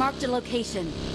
Marked a location.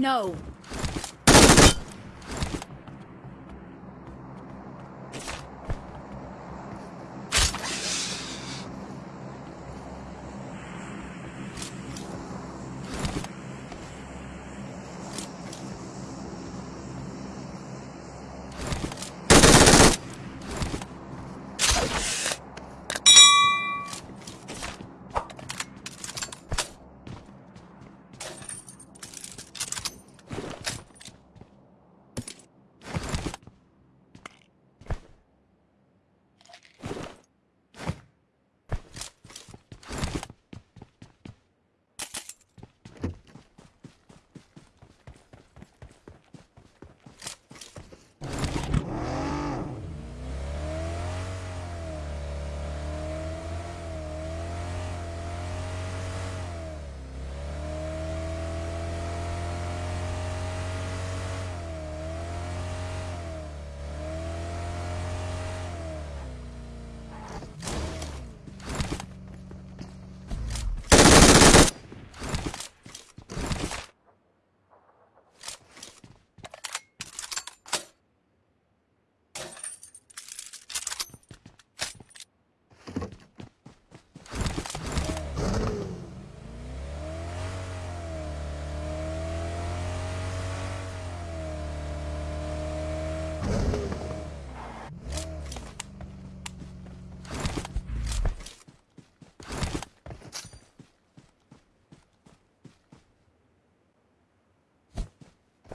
No.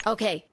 Okay.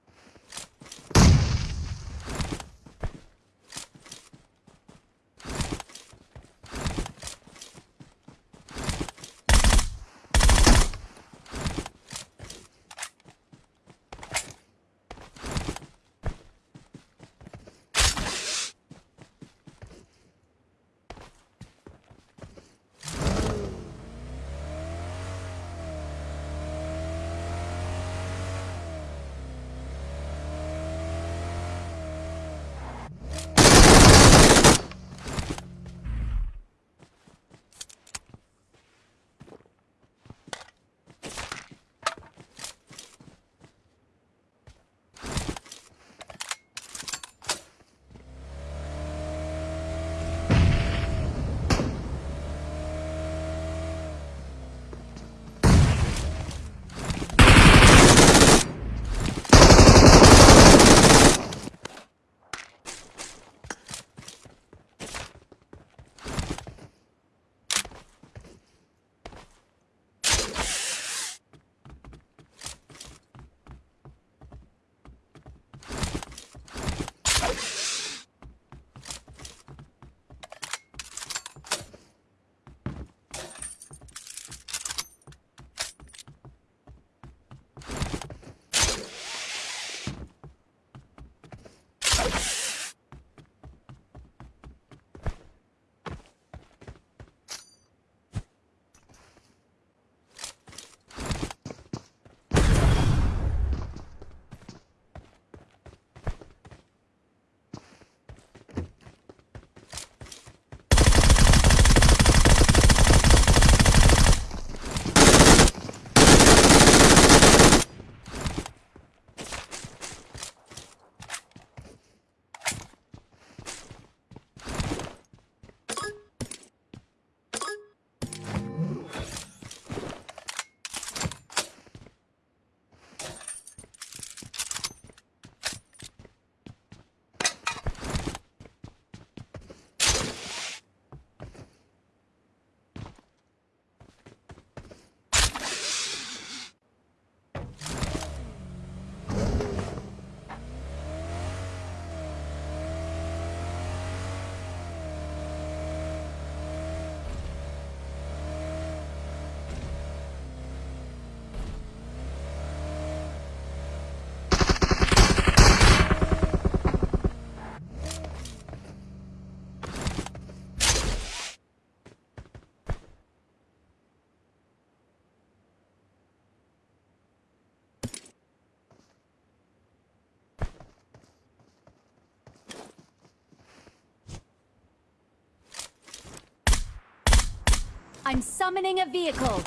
I'm summoning a vehicle.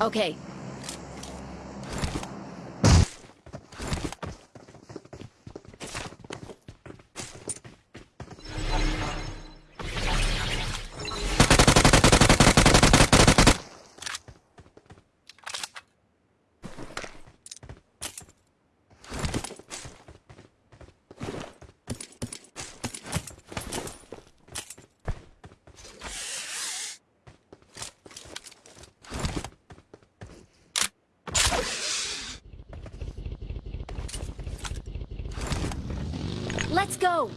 Okay. Let's go.